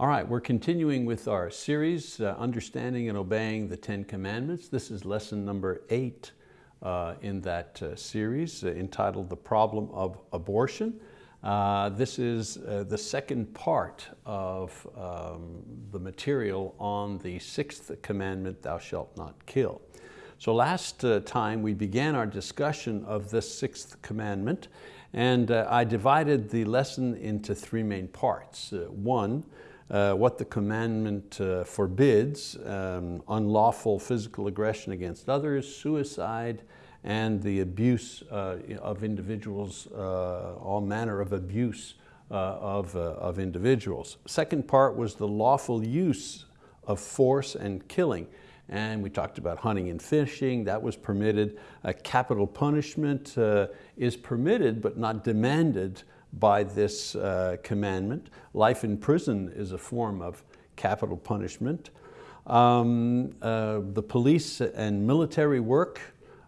All right, we're continuing with our series, uh, Understanding and Obeying the Ten Commandments. This is lesson number eight uh, in that uh, series uh, entitled The Problem of Abortion. Uh, this is uh, the second part of um, the material on the sixth commandment, thou shalt not kill. So last time we began our discussion of this sixth commandment and I divided the lesson into three main parts. one, uh, what the commandment uh, forbids, um, unlawful physical aggression against others, suicide, and the abuse uh, of individuals, uh, all manner of abuse uh, of, uh, of individuals. Second part was the lawful use of force and killing. And we talked about hunting and fishing, that was permitted. capital punishment is permitted but not demanded by this uh, commandment. Life in prison is a form of capital punishment. Um, uh, the police and military work,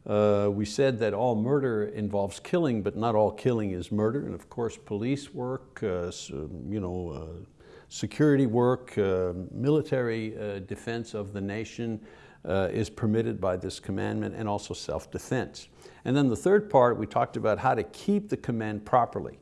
uh, we said that all murder involves killing, but not all killing is murder. And of course, police work, uh, so, you know, uh, security work, uh, military defense of the nation is permitted by this commandment and also self-defense. And then the third part, we talked about how to keep the command properly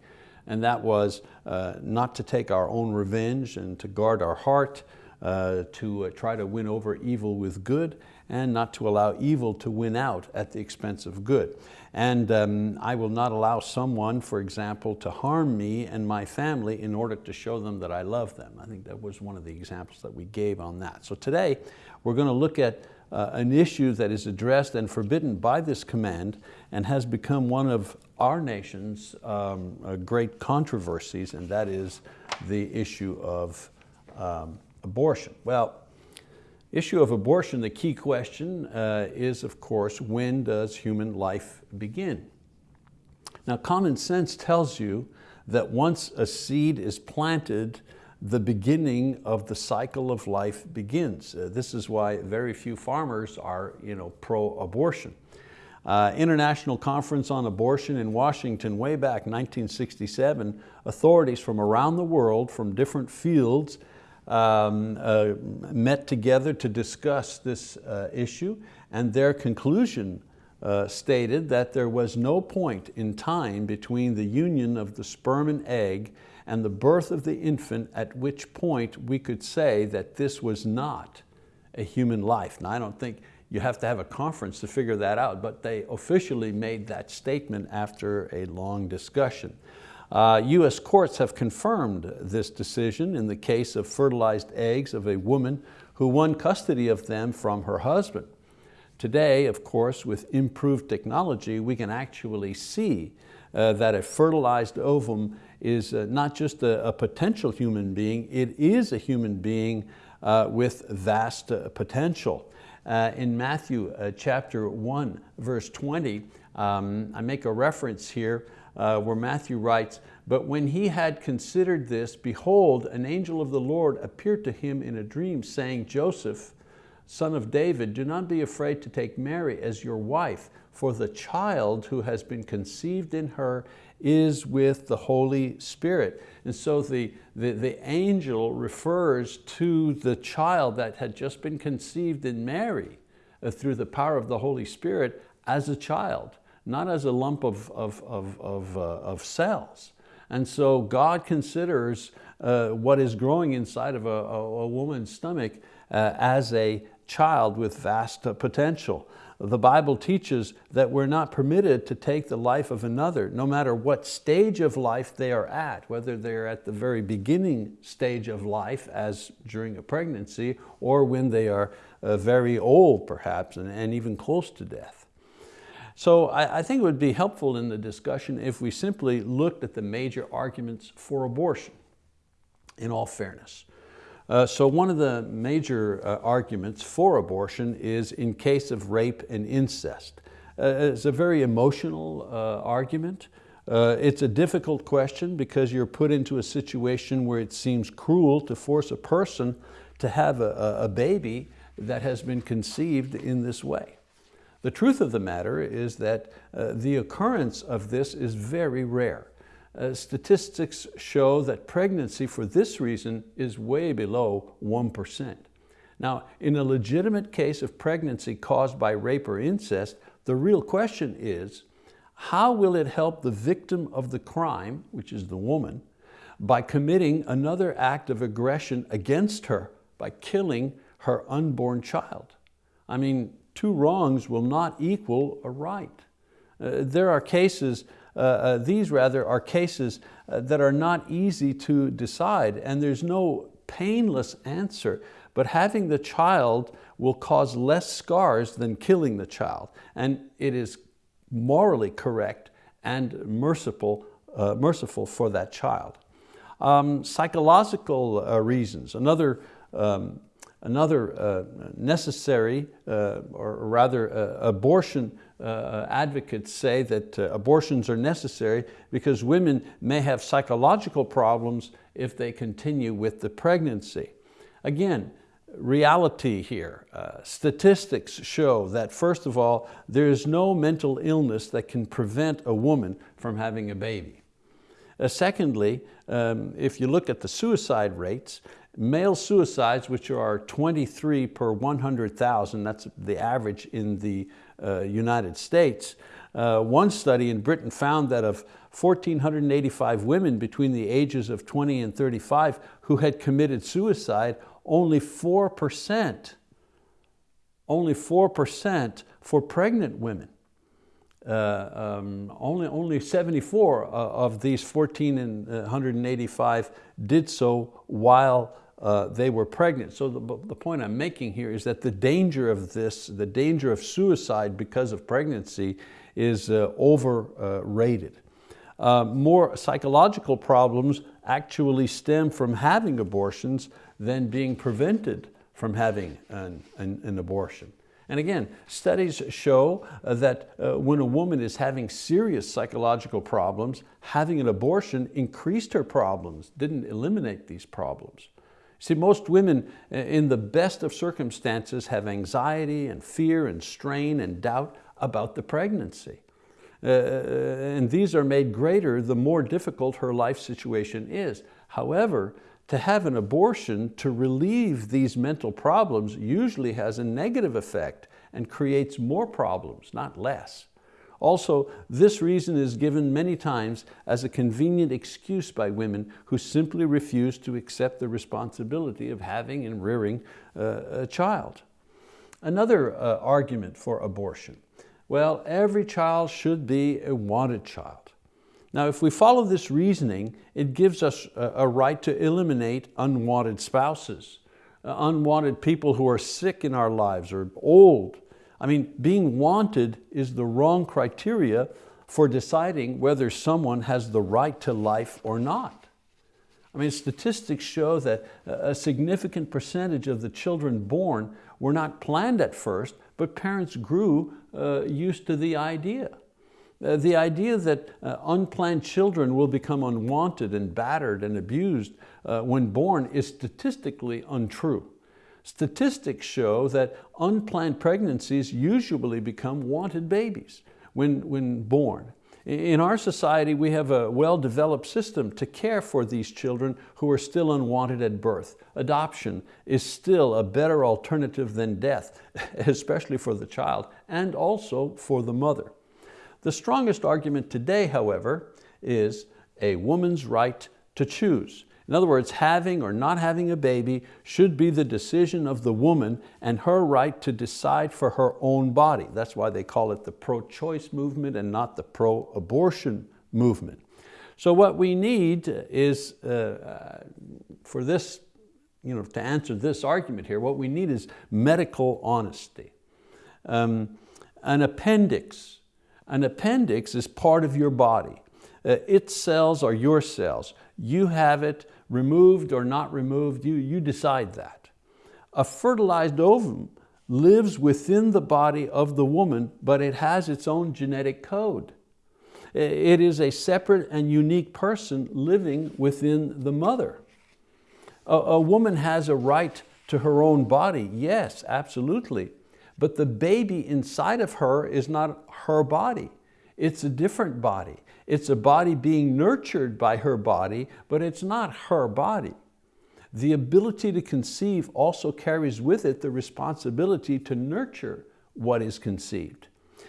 and that was uh, not to take our own revenge and to guard our heart, uh, to uh, try to win over evil with good, and not to allow evil to win out at the expense of good. And um, I will not allow someone, for example, to harm me and my family in order to show them that I love them. I think that was one of the examples that we gave on that. So today, we're going to look at uh, an issue that is addressed and forbidden by this command and has become one of our nation's um, uh, great controversies, and that is the issue of um, abortion. Well, issue of abortion, the key question uh, is, of course, when does human life begin? Now, common sense tells you that once a seed is planted, the beginning of the cycle of life begins. Uh, this is why very few farmers are you know, pro-abortion. Uh, International Conference on Abortion in Washington way back 1967, authorities from around the world from different fields um, uh, met together to discuss this uh, issue and their conclusion uh, stated that there was no point in time between the union of the sperm and egg and the birth of the infant at which point we could say that this was not a human life. Now I don't think you have to have a conference to figure that out, but they officially made that statement after a long discussion. Uh, US courts have confirmed this decision in the case of fertilized eggs of a woman who won custody of them from her husband. Today, of course, with improved technology, we can actually see uh, that a fertilized ovum is uh, not just a, a, potential human being, it is a human being uh, with vast uh, potential. Uh, in Matthew chapter 1, verse 20, um, I make a reference here uh, where Matthew writes, but when he had considered this, behold, an angel of the Lord appeared to him in a dream saying, Joseph, son of David, do not be afraid to take Mary as your wife, for the child who has been conceived in her is with the Holy Spirit. And so the, the, the angel refers to the child that had just been conceived in Mary uh, through the power of the Holy Spirit as a child, not as a lump of, of, of, of, uh, of cells. And so God considers uh, what is growing inside of a, a, a woman's stomach uh, as a child with vast uh, potential the Bible teaches that we're not permitted to take the life of another, no matter what stage of life they are at, whether they're at the very beginning stage of life, as during a pregnancy, or when they are uh, very old perhaps, and, and even close to death. So I, I think it would be helpful in the discussion if we simply looked at the major arguments for abortion, in all fairness. Uh, so one of the major uh, arguments for abortion is in case of rape and incest. Uh, it's a very emotional uh, argument. Uh, it's a difficult question because you're put into a situation where it seems cruel to force a person to have a, a baby that has been conceived in this way. The truth of the matter is that uh, the occurrence of this is very rare. uh, statistics show that pregnancy for this reason is way below 1%. Now, in a legitimate case of pregnancy caused by rape or incest, the real question is, how will it help the victim of the crime, which is the woman, by committing another act of aggression against her by killing her unborn child? I mean, two wrongs will not equal a right. Uh, there are cases uh, uh, these rather are cases uh, that are not easy to decide and there's no painless answer, but having the child will cause less scars than killing the child. And it is morally correct and merciful, uh, merciful for that child. Um, psychological uh, reasons, another um, Another uh, necessary, uh, or rather uh, abortion uh, advocates say that uh, abortions are necessary because women may have psychological problems if they continue with the pregnancy. Again, reality here. Uh, statistics show that first of all, there is no mental illness that can prevent a woman from having a baby. Secondly, um, if you look at the suicide rates, Male suicides, which are 23 per 100,000, that's the average in the uh, United States. Uh, one study in Britain found that of 1,485 women between the ages of 20 and 35 who had committed suicide, only 4%, only 4% for pregnant women. Uh, um, only, only 74 uh, of these 1,485 uh, did so while uh, they were pregnant. So the, the point I'm making here is that the danger of this, the danger of suicide because of pregnancy is uh, overrated. Uh, more psychological problems actually stem from having abortions than being prevented from having an, an, an abortion. And again, studies show uh, that uh, when a woman is having serious psychological problems, having an abortion increased her problems, didn't eliminate these problems. See, most women uh, in the best of circumstances have anxiety and fear and strain and doubt about the pregnancy. Uh, and these are made greater the more difficult her life situation is. However, to have an abortion to relieve these mental problems usually has a negative effect and creates more problems, not less. Also, this reason is given many times as a convenient excuse by women who simply refuse to accept the responsibility of having and rearing uh, a child. Another uh, argument for abortion. Well, every child should be a wanted child. Now, if we follow this reasoning, it gives us a right to eliminate unwanted spouses, uh, unwanted people who are sick in our lives or old. I mean, being wanted is the wrong criteria for deciding whether someone has the right to life or not. I mean, statistics show that a significant percentage of the children born were not planned at first, but parents grew uh, used to the idea. Uh, the idea that uh, unplanned children will become unwanted and battered and abused uh, when born is statistically untrue. Statistics show that unplanned pregnancies usually become wanted babies when, when born. In our society, we have a well-developed system to care for these children who are still unwanted at birth. Adoption is still a better alternative than death, especially for the child and also for the mother. The strongest argument today, however, is a woman's right to choose. In other words, having or not having a baby should be the decision of the woman and her right to decide for her own body. That's why they call it the pro-choice movement and not the pro-abortion movement. So what we need is, uh, for this, you know, to answer this argument here, what we need is medical honesty. Um, an appendix an appendix is part of your body. Uh, its cells are your cells. You have it removed or not removed, you, you decide that. A fertilized ovum lives within the body of the woman, but it has its own genetic code. It is a separate and unique person living within the mother. A, a woman has a right to her own body, yes, absolutely but the baby inside of her is not her body. It's a different body. It's a body being nurtured by her body, but it's not her body. The ability to conceive also carries with it the responsibility to nurture what is conceived.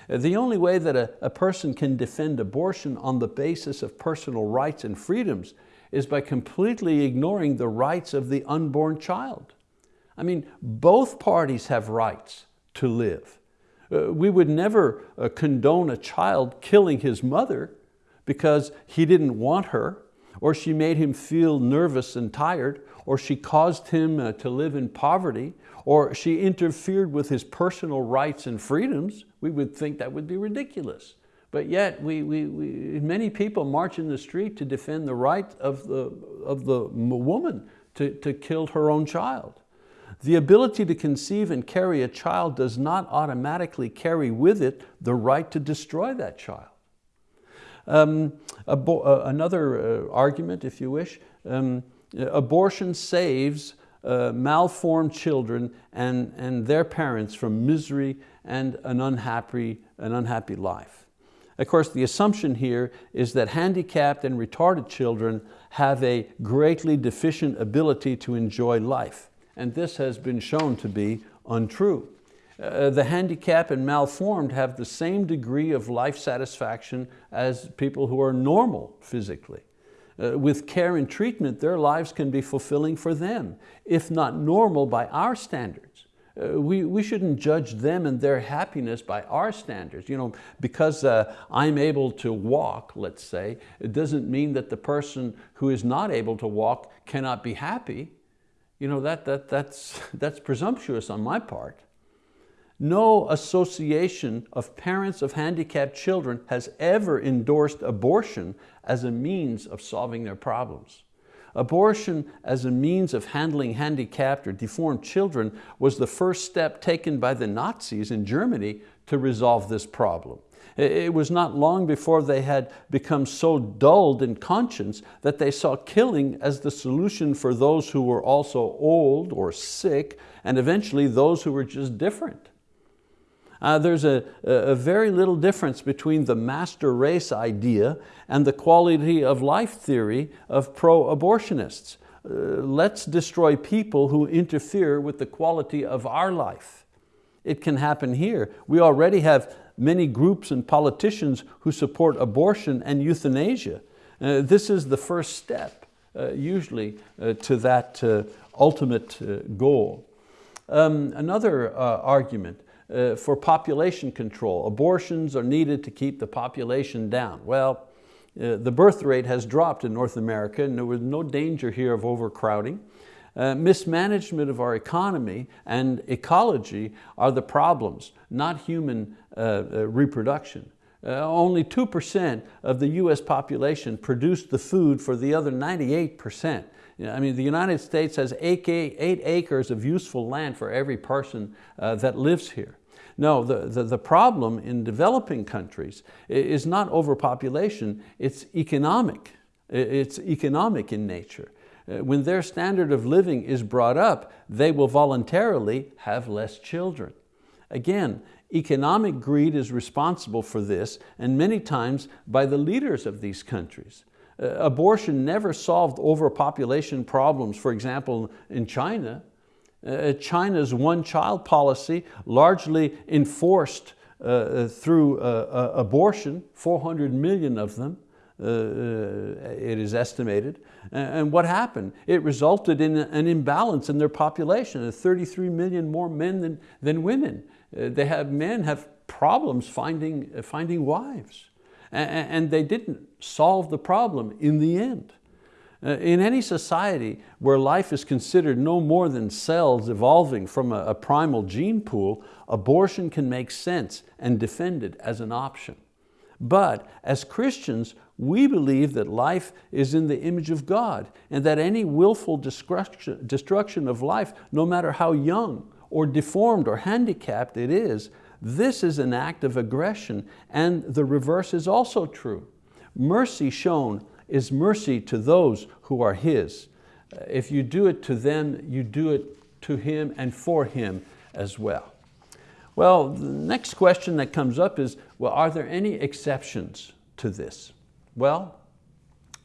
The only way that a, a person can defend abortion on the basis of personal rights and freedoms is by completely ignoring the rights of the unborn child. I mean, both parties have rights to live. Uh, we would never uh, condone a child killing his mother because he didn't want her, or she made him feel nervous and tired, or she caused him uh, to live in poverty, or she interfered with his personal rights and freedoms. We would think that would be ridiculous. But yet, we, we, we, many people march in the street to defend the right of the, of the woman to, to kill her own child. The ability to conceive and carry a child does not automatically carry with it the right to destroy that child. Um, uh, another uh, argument, if you wish, um, abortion saves uh, malformed children and, and their parents from misery and an unhappy, an unhappy life. Of course, the assumption here is that handicapped and retarded children have a greatly deficient ability to enjoy life. And this has been shown to be untrue. Uh, the handicapped and malformed have the same degree of life satisfaction as people who are normal physically. Uh, with care and treatment, their lives can be fulfilling for them, if not normal by our standards. Uh, we, we shouldn't judge them and their happiness by our standards. You know, because uh, I'm able to walk, let's say, it doesn't mean that the person who is not able to walk cannot be happy. You know, that, that, that's, that's presumptuous on my part. No association of parents of handicapped children has ever endorsed abortion as a means of solving their problems. Abortion as a means of handling handicapped or deformed children was the first step taken by the Nazis in Germany to resolve this problem. It was not long before they had become so dulled in conscience that they saw killing as the solution for those who were also old or sick and eventually those who were just different. Uh, there's a, a very little difference between the master race idea and the quality of life theory of pro-abortionists. Uh, let's destroy people who interfere with the quality of our life. It can happen here. We already have many groups and politicians who support abortion and euthanasia. Uh, this is the first step, uh, usually, uh, to that uh, ultimate uh, goal. Um, another argument, uh, for population control. Abortions are needed to keep the population down. Well, the birth rate has dropped in North America and there was no danger here of overcrowding. Uh, mismanagement of our economy and ecology are the problems, not human uh, uh reproduction. Uh, only 2% of the US population produced the food for the other 98%. I mean, the United States has eight, eight acres of useful land for every person uh, that lives here. No, the, the, the problem in developing countries is not overpopulation, it's economic. It's economic in nature. Uh, when their standard of living is brought up, they will voluntarily have less children. Again, economic greed is responsible for this and many times by the leaders of these countries. Uh, abortion never solved overpopulation problems, for example, in China. Uh, China's one-child policy, largely enforced uh, uh through uh, abortion, 400 million of them, Uh, uh, it is estimated. And what happened? It resulted in an imbalance in their population, uh, 33 million more men than, than women. they have, men have problems finding, finding wives. And they didn't solve the problem in the end. Uh, in any society where life is considered no more than cells evolving from a, a primal gene pool, abortion can make sense and defended as an option. But as Christians, we believe that life is in the image of God and that any willful destruction, of life, no matter how young or deformed or handicapped it is, this is an act of aggression and the reverse is also true. Mercy shown is mercy to those who are His. If you do it to them, you do it to Him and for Him as well. Well, the next question that comes up is, well, are there any exceptions to this? Well,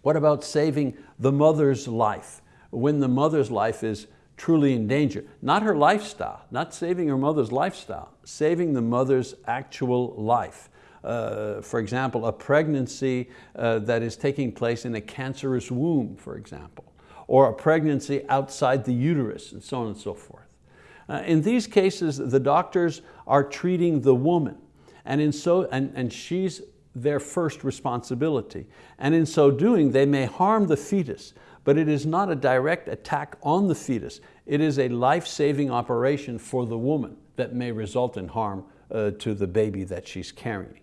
what about saving the mother's life when the mother's life is truly in danger? Not her lifestyle, not saving her mother's lifestyle, saving the mother's actual life. Uh, for example, a pregnancy uh, that is taking place in a cancerous womb, for example, or a pregnancy outside the uterus, and so on and so forth. Uh, in these cases, the doctors are treating the woman, and, in so, and, and she's their first responsibility. And in so doing, they may harm the fetus, but it is not a direct attack on the fetus. It is a life-saving operation for the woman that may result in harm uh, to the baby that she's carrying.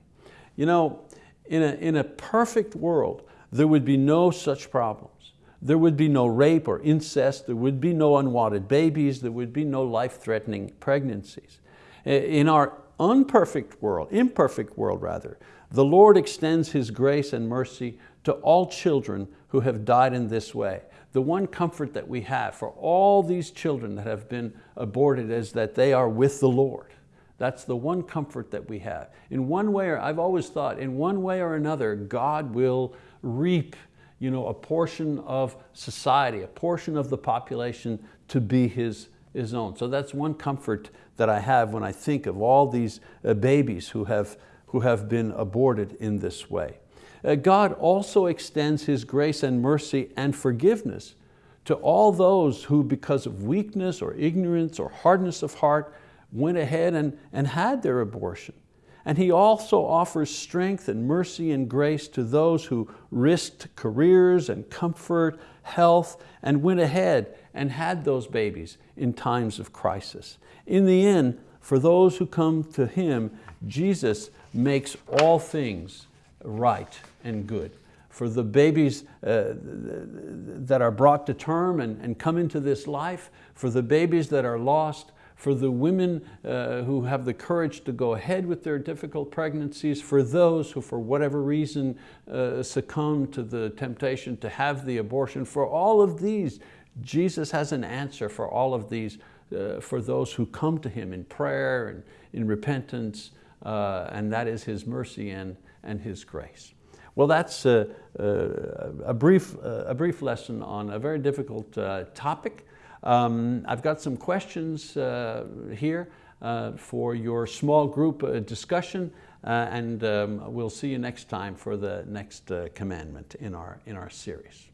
You know, in a, in a perfect world, there would be no such problems. There would be no rape or incest, there would be no unwanted babies, there would be no life-threatening pregnancies. In our unperfect world, imperfect world rather, the Lord extends His grace and mercy to all children who have died in this way. The one comfort that we have for all these children that have been aborted is that they are with the Lord. That's the one comfort that we have. In one way, or I've always thought, in one way or another, God will reap you know, a portion of society, a portion of the population to be His, his own. So that's one comfort that I have when I think of all these uh, babies who have who have been aborted in this way. Uh, God also extends His grace and mercy and forgiveness to all those who because of weakness or ignorance or hardness of heart went ahead and, and had their abortion. And He also offers strength and mercy and grace to those who risked careers and comfort, health, and went ahead and had those babies in times of crisis. In the end, for those who come to Him, Jesus makes all things right and good. For the babies uh, that are brought to term and, and come into this life, for the babies that are lost, for the women uh, who have the courage to go ahead with their difficult pregnancies, for those who for whatever reason uh, succumb to the temptation to have the abortion, for all of these, Jesus has an answer for all of these, uh, for those who come to Him in prayer and in repentance, uh, and that is His mercy and, and His grace. Well, that's a, a, a brief, a brief lesson on a very difficult uh, topic. Um, I've got some questions uh, here uh, for your small group uh, discussion uh, and um, we'll see you next time for the next uh, commandment in our, in our series.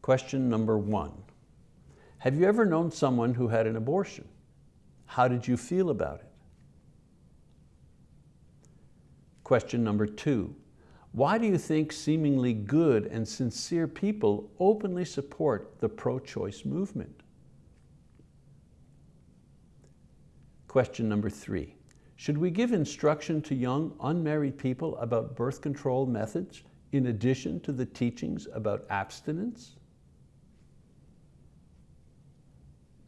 Question number one. Have you ever known someone who had an abortion? How did you feel about it? Question number two, why do you think seemingly good and sincere people openly support the pro-choice movement? Question number three, should we give instruction to young unmarried people about birth control methods in addition to the teachings about abstinence?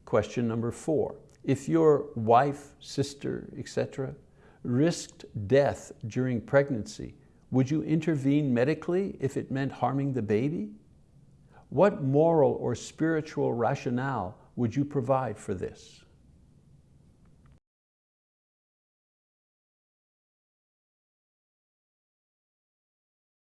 Question number four, if your wife, sister, etc., risked death during pregnancy, would you intervene medically if it meant harming the baby? What moral or spiritual rationale would you provide for this?